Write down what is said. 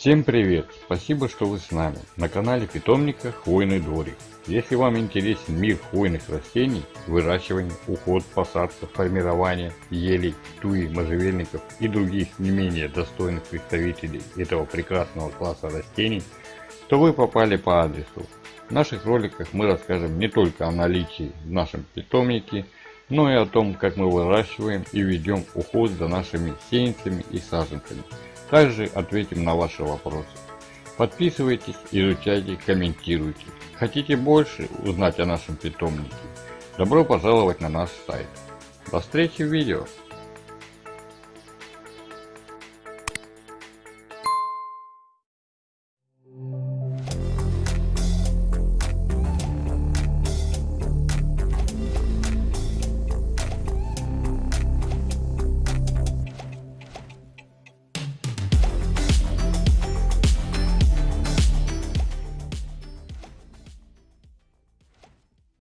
Всем привет! Спасибо, что вы с нами на канале питомника Хвойный дворик. Если вам интересен мир хвойных растений, выращивание, уход, посадка, формирование елей, туи, можжевельников и других не менее достойных представителей этого прекрасного класса растений, то вы попали по адресу. В наших роликах мы расскажем не только о наличии в нашем питомнике, но и о том, как мы выращиваем и ведем уход за нашими сеянцами и саженцами. Также ответим на ваши вопросы. Подписывайтесь, изучайте, комментируйте. Хотите больше узнать о нашем питомнике? Добро пожаловать на наш сайт. До встречи в видео!